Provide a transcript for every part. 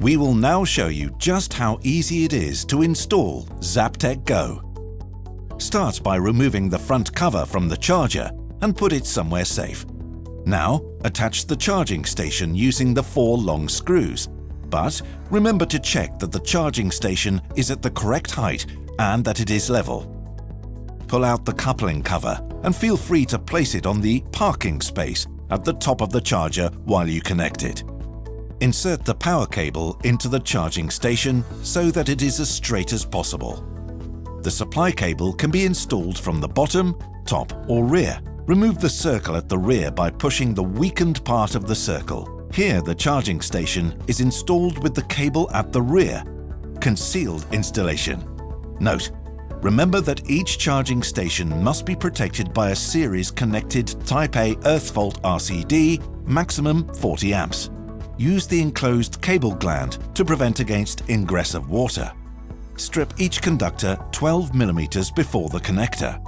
We will now show you just how easy it is to install Zaptec Go. Start by removing the front cover from the charger and put it somewhere safe. Now, attach the charging station using the four long screws. But remember to check that the charging station is at the correct height and that it is level. Pull out the coupling cover and feel free to place it on the parking space at the top of the charger while you connect it. Insert the power cable into the charging station so that it is as straight as possible. The supply cable can be installed from the bottom, top or rear. Remove the circle at the rear by pushing the weakened part of the circle. Here the charging station is installed with the cable at the rear. Concealed installation. Note, remember that each charging station must be protected by a series connected Type A earth fault RCD, maximum 40 amps. Use the enclosed cable gland to prevent against ingress of water. Strip each conductor 12 mm before the connector.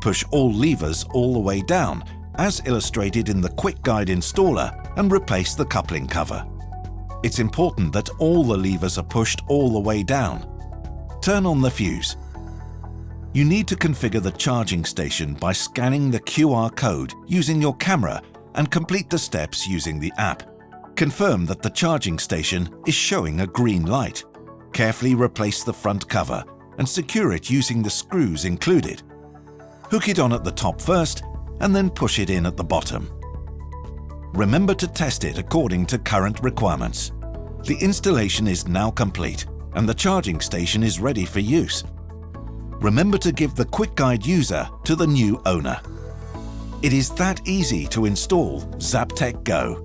Push all levers all the way down, as illustrated in the Quick Guide installer, and replace the coupling cover. It's important that all the levers are pushed all the way down. Turn on the fuse. You need to configure the charging station by scanning the QR code using your camera and complete the steps using the app. Confirm that the charging station is showing a green light. Carefully replace the front cover and secure it using the screws included. Hook it on at the top first and then push it in at the bottom. Remember to test it according to current requirements. The installation is now complete and the charging station is ready for use. Remember to give the Quick Guide user to the new owner. It is that easy to install Zaptec Go.